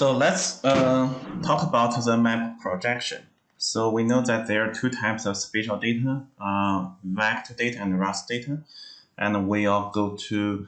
So let's uh, talk about the map projection. So we know that there are two types of spatial data, uh, vector data and raster data. And we will go to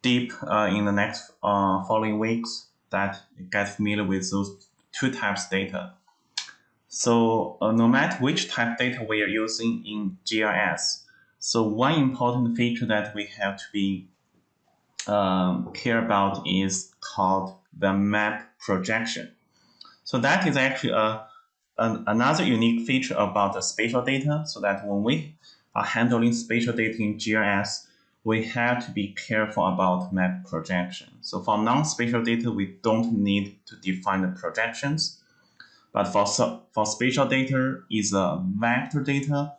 deep uh, in the next uh, following weeks that get familiar with those two types of data. So uh, no matter which type data we are using in GIS, so one important feature that we have to be um, care about is called the map projection. So that is actually a, an, another unique feature about the spatial data so that when we are handling spatial data in GIS, we have to be careful about map projection. So for non-spatial data, we don't need to define the projections. But for, for spatial data is a vector data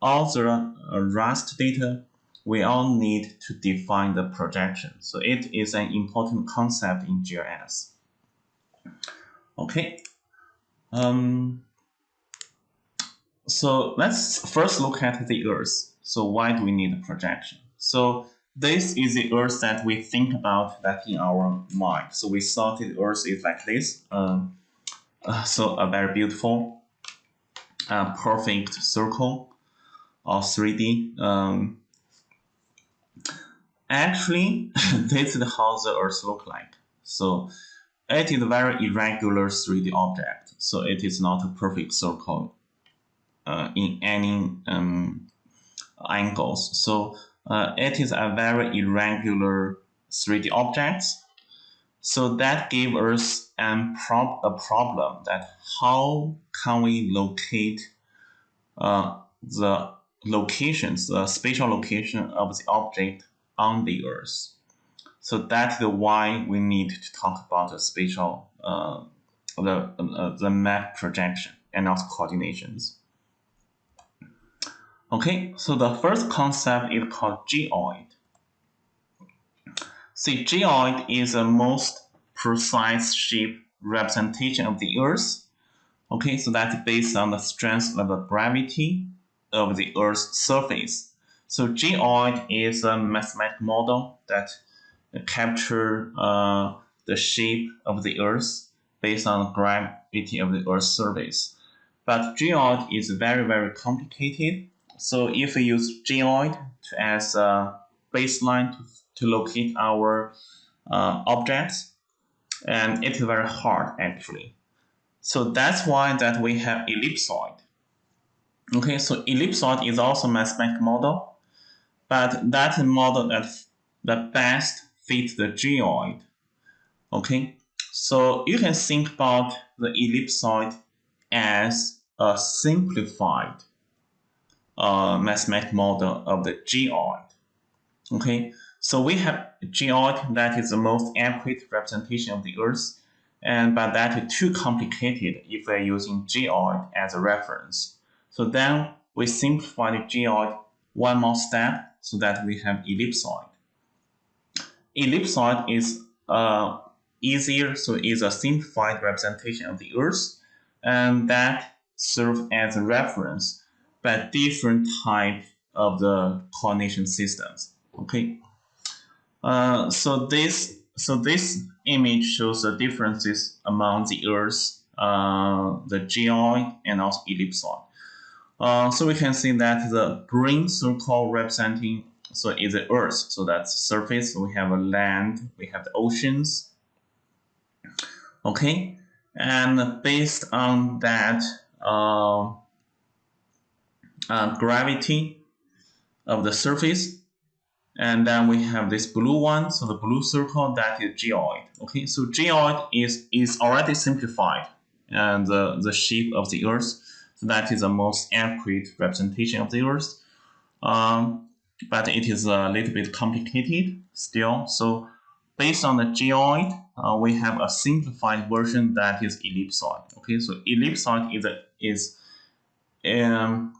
the uh, raster data, we all need to define the projection. So it is an important concept in GIS. Okay. Um, so let's first look at the Earth. So why do we need a projection? So this is the Earth that we think about that in our mind. So we thought the Earth is like this. Um, uh, so a very beautiful, uh, perfect circle or 3D. Um, actually, this is how the Earth look like. So it is a very irregular 3D object. So it is not a perfect circle uh, in any um, angles. So uh, it is a very irregular 3D object. So that gave us an prob a problem that how can we locate uh, the locations, the spatial location of the object on the Earth. So that's the why we need to talk about the spatial, uh, the, uh, the map projection and also coordinations. Okay, so the first concept is called geoid. See, geoid is the most precise shape representation of the Earth. Okay, so that's based on the strength of the gravity of the Earth's surface. So geoid is a mathematical model that capture uh, the shape of the Earth based on gravity of the Earth's surface. But geoid is very, very complicated. So if we use geoid as a baseline to, to locate our uh, objects, and it's very hard actually. So that's why that we have ellipsoid. Okay, so ellipsoid is also mathematical model, but that model that, the best fits the geoid. Okay, so you can think about the ellipsoid as a simplified uh, mathematical model of the geoid. Okay, so we have geoid that is the most accurate representation of the Earth, and but that is too complicated if we're using geoid as a reference. So then we simplify the geoid one more step so that we have ellipsoid. Ellipsoid is uh, easier, so it's a simplified representation of the Earth, and that serves as a reference by different type of the coordination systems. Okay, uh, so this so this image shows the differences among the Earth, uh, the geoid, and also ellipsoid. Uh, so we can see that the green circle representing so is the earth. So that's surface. We have a land. We have the oceans. Okay. And based on that uh, uh, gravity of the surface and then we have this blue one. So the blue circle that is geoid. Okay. So geoid is is already simplified. And the, the shape of the earth so that is the most accurate representation of the Earth. Um, but it is a little bit complicated still. So based on the geoid, uh, we have a simplified version that is ellipsoid. Okay, so ellipsoid is a, is um,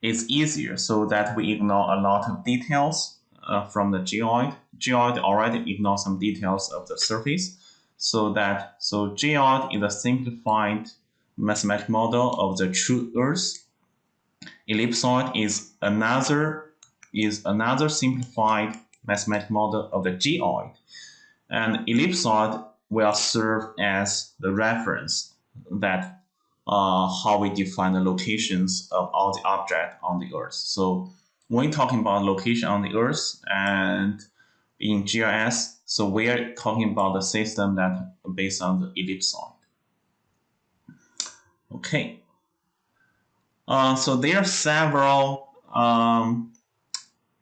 is easier so that we ignore a lot of details uh, from the geoid. Geoid already ignore some details of the surface, so that so geoid is a simplified mathematical model of the true Earth. Ellipsoid is another is another simplified mathematical model of the geoid. And ellipsoid will serve as the reference that uh, how we define the locations of all the objects on the Earth. So when talking about location on the Earth and in GIS, so we're talking about the system that based on the ellipsoid. Okay. Uh, so there are several um,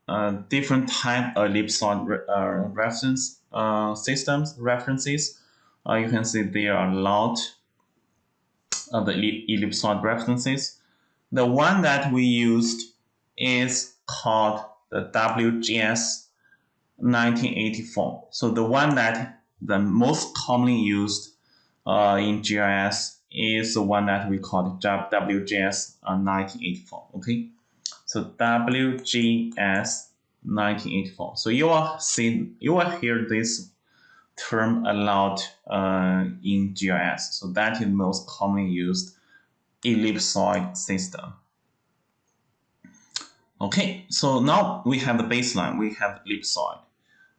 uh, different type of ellipsoid re uh, reference uh, systems references. Uh, you can see there are a lot of the ellipsoid references. The one that we used is called the WGS 1984. So the one that the most commonly used uh, in GIS is the one that we call WGS uh, 1984. Okay, so WGS 1984. So you will see, you will hear this term a lot uh, in GIS. So that is most commonly used ellipsoid system. Okay, so now we have the baseline, we have ellipsoid.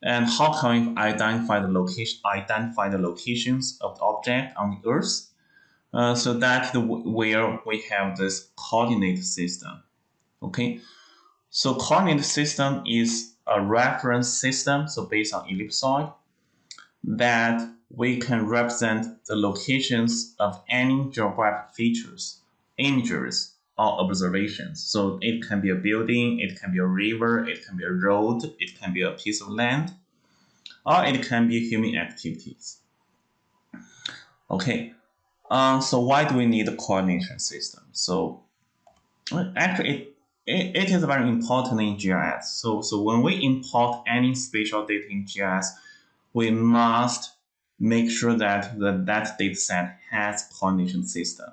And how can we identify the location, identify the locations of the object on the Earth? Uh, so that's the, where we have this coordinate system. Okay, so coordinate system is a reference system, so based on ellipsoid, that we can represent the locations of any geographic features, images, or observations. So it can be a building, it can be a river, it can be a road, it can be a piece of land, or it can be human activities. Okay, uh, so why do we need a coordination system? So actually, it, it, it is very important in GIS. So, so when we import any spatial data in GIS, we must make sure that the, that data set has coordination system.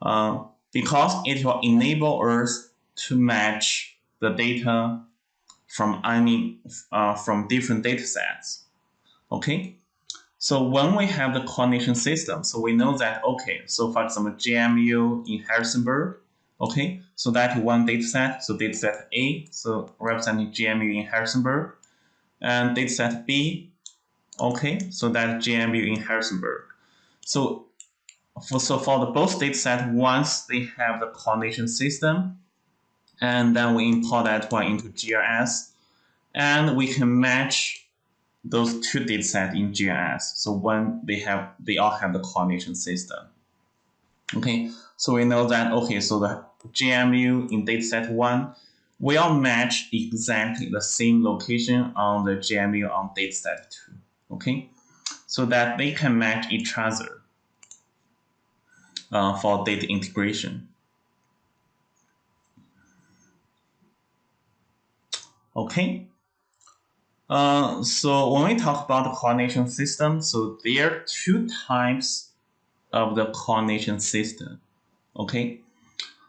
Uh, because it will enable us to match the data from any uh, from different data sets. Okay, so when we have the coordination system, so we know that okay, so for example, JMU in Harrisonburg, okay, so that one data set, so data set A, so representing JMU in Harrisonburg, and data set B, okay, so that JMU in Harrisonburg. So for, so for the both data set, once they have the coordination system, and then we import that one into GIS, and we can match those two data sets in GIS. So when they have, they all have the coordination system. Okay, so we know that, okay, so the JMU in dataset 1 will match exactly the same location on the JMU on dataset 2. Okay, so that they can match each other uh, for data integration. Okay. Uh, so when we talk about the coordination system, so there are two types of the coordination system. Okay.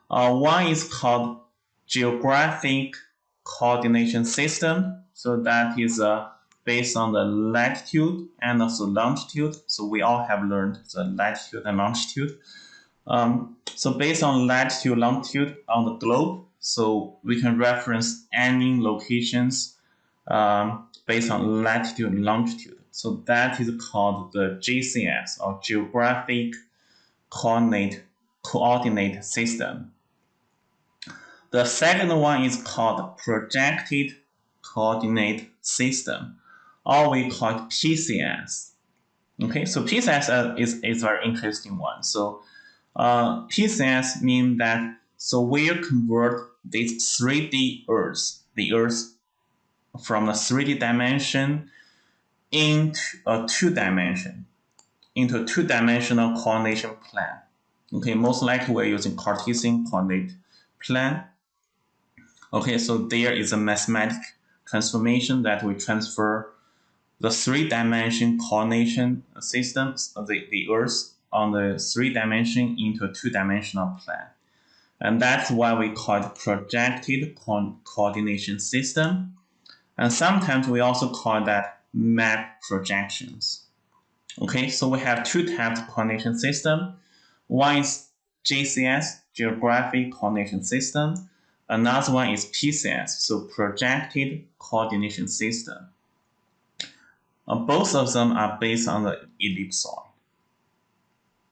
Uh, one is called geographic coordination system. So that is uh, based on the latitude and also longitude. So we all have learned the latitude and longitude. Um, so based on latitude, longitude on the globe, so we can reference any locations um, based on latitude and longitude. So that is called the GCS or Geographic Coordinate Coordinate System. The second one is called Projected Coordinate System, or we call it PCS. Okay, so PCS is, is very interesting one. So uh, PCS mean that so we'll convert this 3D Earth, the Earth from a 3D dimension into a two dimension, into a two dimensional coordination plan. Okay, most likely we're using Cartesian coordinate plan. Okay, so there is a mathematical transformation that we transfer the three dimension coordination systems of the, the Earth on the three dimension into a two dimensional plan. And that's why we call it projected co coordination system. And sometimes we also call that map projections. Okay, so we have two types of coordination system. One is GCS, Geographic Coordination System. Another one is PCS, so Projected Coordination System. Uh, both of them are based on the ellipsoid.